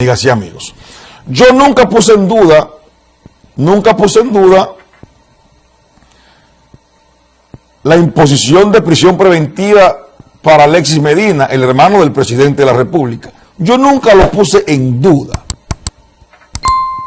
amigas y amigos. Yo nunca puse en duda, nunca puse en duda la imposición de prisión preventiva para Alexis Medina, el hermano del presidente de la República. Yo nunca lo puse en duda.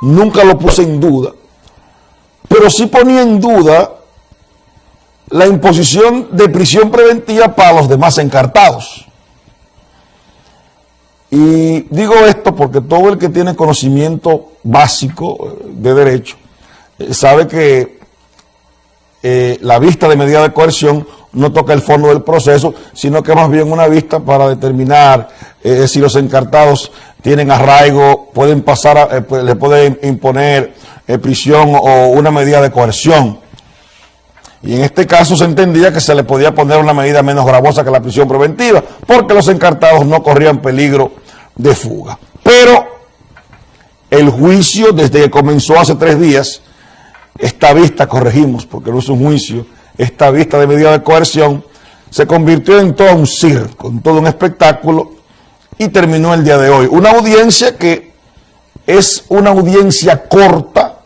Nunca lo puse en duda. Pero sí ponía en duda la imposición de prisión preventiva para los demás encartados. Y digo esto porque todo el que tiene conocimiento básico eh, de derecho eh, sabe que eh, la vista de medida de coerción no toca el fondo del proceso, sino que más bien una vista para determinar si los encartados tienen arraigo, pueden pasar, pues, le pueden imponer prisión o una medida de coerción. Y en este caso se entendía que se le podía poner una medida menos gravosa que la prisión preventiva, porque los encartados no corrían peligro de fuga. Pero el juicio, desde que comenzó hace tres días, esta vista, corregimos, porque no es un juicio, esta vista de medida de coerción, se convirtió en todo un circo, en todo un espectáculo, y terminó el día de hoy. Una audiencia que es una audiencia corta,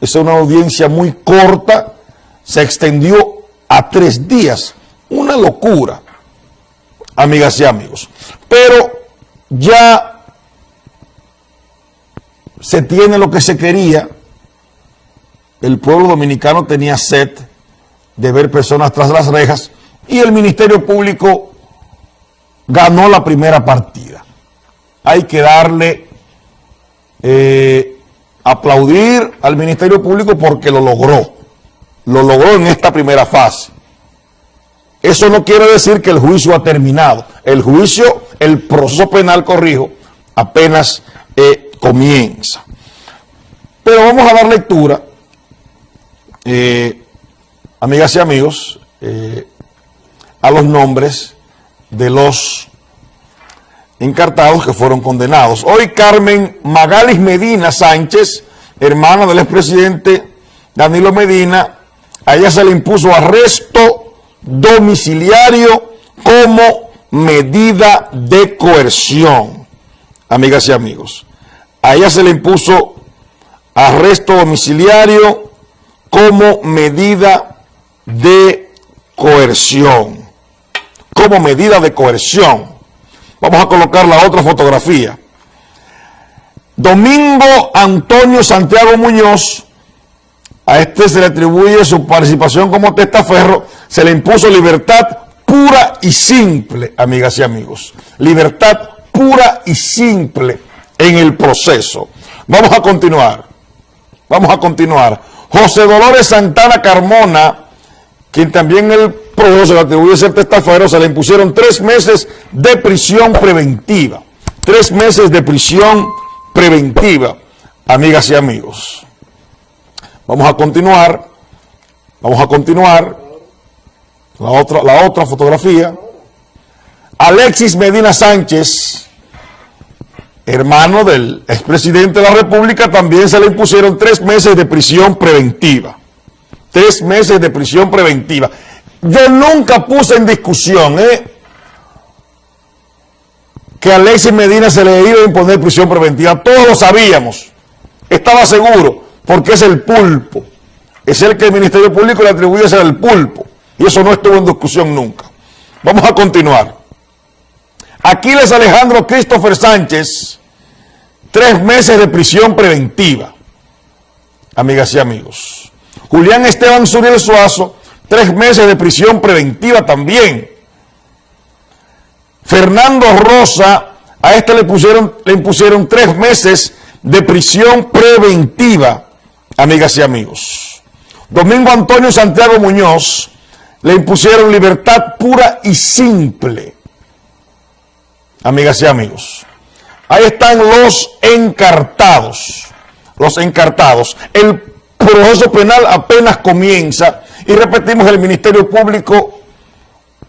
es una audiencia muy corta, se extendió a tres días. Una locura, amigas y amigos. Pero ya se tiene lo que se quería, el pueblo dominicano tenía sed de ver personas tras las rejas y el Ministerio Público ganó la primera partida. Hay que darle, eh, aplaudir al Ministerio Público porque lo logró, lo logró en esta primera fase. Eso no quiere decir que el juicio ha terminado. El juicio, el proceso penal, corrijo, apenas eh, comienza. Pero vamos a dar lectura, eh, amigas y amigos, eh, a los nombres de los encartados que fueron condenados. Hoy Carmen Magalis Medina Sánchez, hermana del expresidente Danilo Medina, a ella se le impuso arresto domiciliario como medida de coerción. Amigas y amigos, a ella se le impuso arresto domiciliario como medida de coerción. Como medida de coerción. Vamos a colocar la otra fotografía. Domingo Antonio Santiago Muñoz a este se le atribuye su participación como testaferro, se le impuso libertad pura y simple, amigas y amigos. Libertad pura y simple en el proceso. Vamos a continuar. Vamos a continuar. José Dolores Santana Carmona, quien también el proceso le atribuye ser testaferro, se le impusieron tres meses de prisión preventiva. Tres meses de prisión preventiva, amigas y amigos. Vamos a continuar. Vamos a continuar. La otra, la otra fotografía. Alexis Medina Sánchez, hermano del expresidente de la República, también se le impusieron tres meses de prisión preventiva. Tres meses de prisión preventiva. Yo nunca puse en discusión ¿eh? que a Alexis Medina se le iba a imponer prisión preventiva. Todos lo sabíamos. Estaba seguro porque es el pulpo. Es el que el Ministerio Público le atribuye ser el pulpo. Y eso no estuvo en discusión nunca. Vamos a continuar. Aquiles Alejandro Christopher Sánchez, tres meses de prisión preventiva. Amigas y amigos. Julián Esteban Zuriel Suazo, tres meses de prisión preventiva también. Fernando Rosa, a este le, pusieron, le impusieron tres meses de prisión preventiva amigas y amigos. Domingo Antonio Santiago Muñoz le impusieron libertad pura y simple, amigas y amigos. Ahí están los encartados, los encartados. El proceso penal apenas comienza y repetimos, el Ministerio Público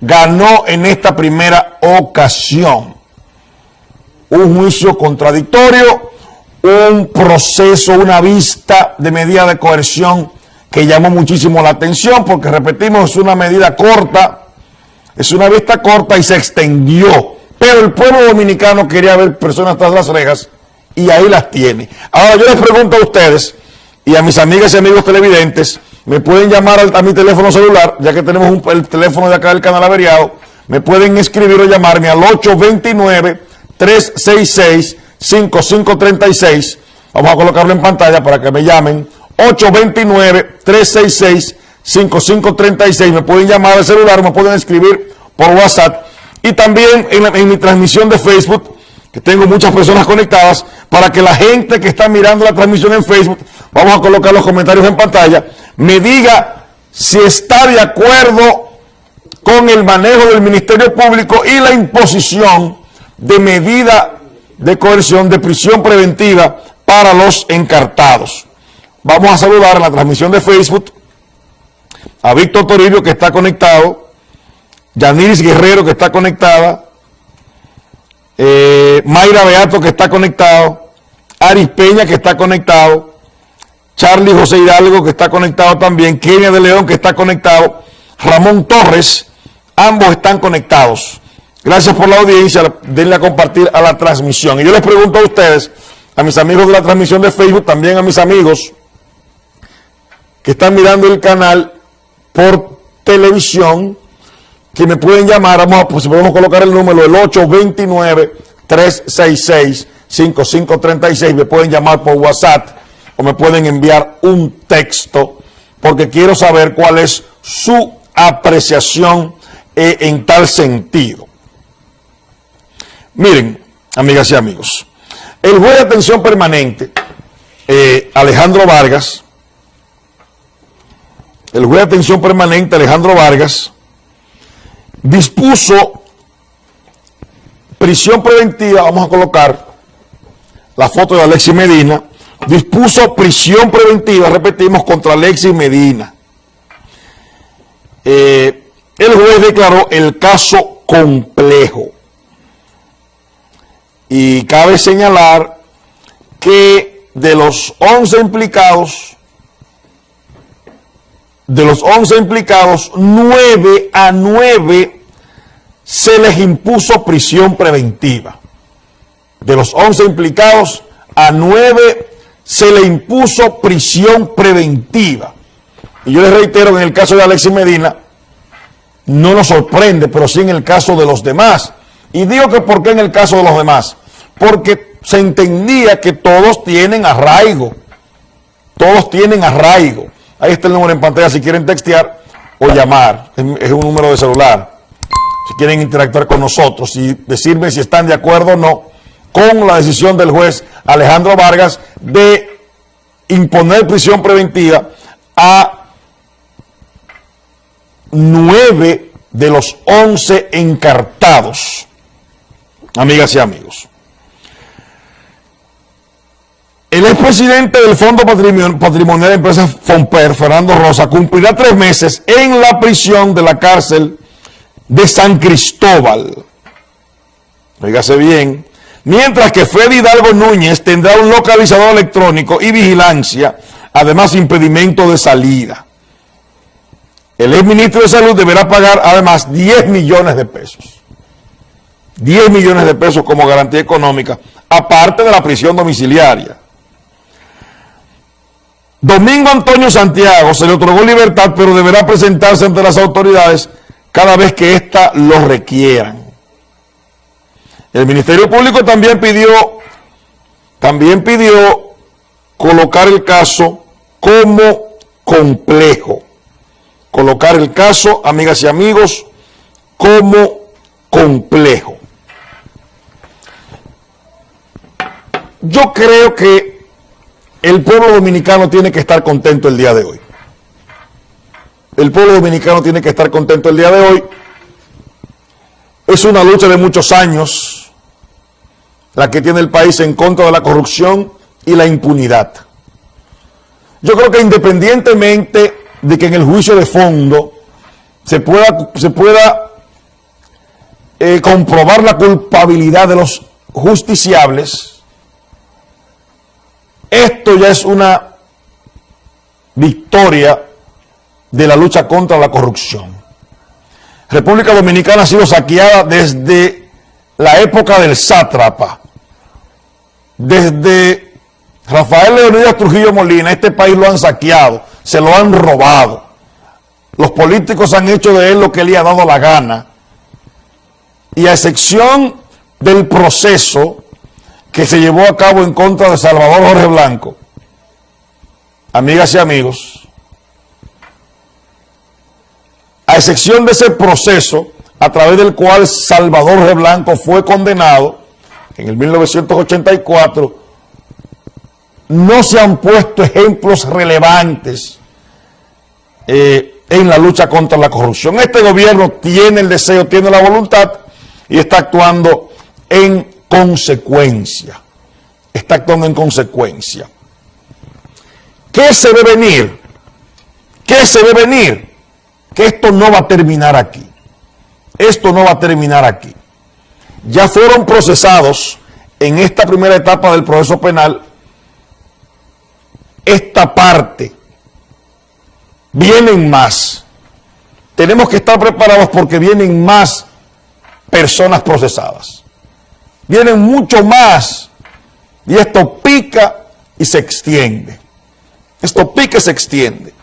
ganó en esta primera ocasión un juicio contradictorio un proceso, una vista de medida de coerción que llamó muchísimo la atención porque repetimos, es una medida corta, es una vista corta y se extendió Pero el pueblo dominicano quería ver personas tras las rejas y ahí las tiene. Ahora yo les pregunto a ustedes y a mis amigas y amigos televidentes, me pueden llamar a, mi teléfono celular, ya que tenemos el teléfono de acá del canal averiado, me pueden escribir o llamarme al 829-366-5536. Vamos a colocarlo en pantalla para que me llamen. 829-366-5536. Me pueden llamar al celular, me pueden escribir por WhatsApp. Y también en, en mi transmisión de Facebook, que tengo muchas personas conectadas, para que la gente que está mirando la transmisión en Facebook, vamos a colocar los comentarios en pantalla, me diga si está de acuerdo con el manejo del Ministerio Público y la imposición de medida de coerción de prisión preventiva para los encartados. Vamos a saludar la transmisión de Facebook a Víctor Toribio que está conectado, Yaniris Guerrero que está conectada, eh, Mayra Beato que está conectado, Aris Peña que está conectado, Charlie José Hidalgo que está conectado también, Kenia de León que está conectado, Ramón Torres, ambos están conectados. Gracias por la audiencia, denle a compartir a la transmisión. Y yo les pregunto a ustedes, a mis amigos de la transmisión de Facebook, también a mis amigos que están mirando el canal por televisión, que me pueden llamar, vamos a, pues, podemos colocar el número, el 829-366-5536, me pueden llamar por WhatsApp o me pueden enviar un texto, porque quiero saber cuál es su apreciación eh, en tal sentido. Miren, amigas y amigos, el juez de atención permanente, eh, Alejandro Vargas, el juez de atención permanente, Alejandro Vargas, dispuso prisión preventiva, vamos a colocar la foto de Alexis Medina, dispuso prisión preventiva, repetimos, contra Alexis Medina. Eh, el juez declaró el caso complejo. Y cabe señalar que de los 11 implicados, de los 11 implicados, 9 a 9 se les impuso prisión preventiva. De los 11 implicados, a 9 se le impuso prisión preventiva. Y yo les reitero, en el caso de Alexis Medina, no nos sorprende, pero sí en el caso de los demás. Y digo que ¿por qué en el caso de los demás? porque se entendía que todos tienen arraigo. Todos tienen arraigo. Ahí está el número en pantalla si quieren textear o llamar. Es un número de celular. Si quieren interactuar con nosotros y decirme si están de acuerdo o no con la decisión del juez Alejandro Vargas de imponer prisión preventiva a nueve de los once encartados. Amigas y amigos. El expresidente del Fondo Patrimonial de Empresas FOMPER, Fernando Rosa, cumplirá tres meses en la prisión de la cárcel de San Cristóbal. Fíjase bien. Mientras que Freddy Hidalgo Núñez tendrá un localizador electrónico y vigilancia, además impedimento de salida. El exministro de Salud deberá pagar además 10 millones de pesos. 10 millones de pesos como garantía económica, aparte de la prisión domiciliaria. Domingo Antonio Santiago se le otorgó libertad, pero deberá presentarse ante las autoridades cada vez que ésta lo requieran. El Ministerio Público también pidió, también pidió colocar el caso como complejo. Colocar el caso, amigas y amigos, como complejo. Yo creo que el pueblo dominicano tiene que estar contento el día de hoy. El pueblo dominicano tiene que estar contento el día de hoy. Es una lucha de muchos años la que tiene el país en contra de la corrupción y la impunidad. Yo creo que independientemente de que en el juicio de fondo se pueda, se pueda eh, comprobar la culpabilidad de los justiciables, esto ya es una victoria de la lucha contra la corrupción. República Dominicana ha sido saqueada desde la época del sátrapa. Desde Rafael Leonidas Trujillo Molina, este país lo han saqueado, se lo han robado. Los políticos han hecho de él lo que le ha dado la gana. Y a excepción del proceso que se llevó a cabo en contra de Salvador Jorge Blanco, amigas y amigos, a excepción de ese proceso a través del cual Salvador Jorge Blanco fue condenado en el 1984, no se han puesto ejemplos relevantes eh, en la lucha contra la corrupción. Este gobierno tiene el deseo, tiene la voluntad y está actuando en consecuencia. Está actuando en consecuencia. ¿Qué se ve venir? ¿Qué se ve venir? Que esto no va a terminar aquí. Esto no va a terminar aquí. Ya fueron procesados en esta primera etapa del proceso penal esta parte. Vienen más. Tenemos que estar preparados porque vienen más personas procesadas. Vienen mucho más. Y esto pica y se extiende. Esto pica y se extiende.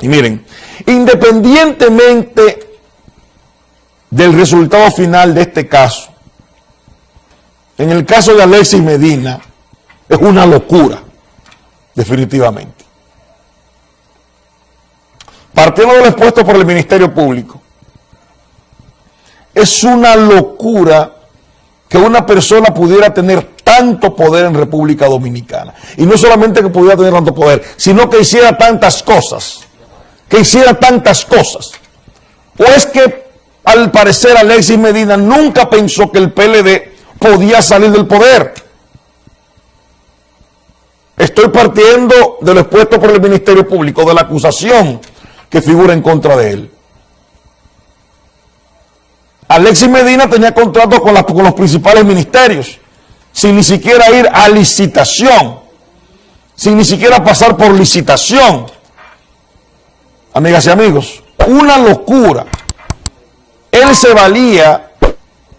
Y miren, independientemente del resultado final de este caso, en el caso de Alexis Medina, es una locura definitivamente. Partiendo del expuesto por el Ministerio Público, es una locura que una persona pudiera tener tanto poder en República Dominicana. Y no solamente que pudiera tener tanto poder, sino que hiciera tantas cosas. Que hiciera tantas cosas. O es que, al parecer, Alexis Medina nunca pensó que el PLD podía salir del poder. Estoy partiendo de lo expuesto por el Ministerio Público, de la acusación que figura en contra de él. Alexis Medina tenía contratos con, con los principales ministerios, sin ni siquiera ir a licitación, sin ni siquiera pasar por licitación. Amigas y amigos, una locura. Él se valía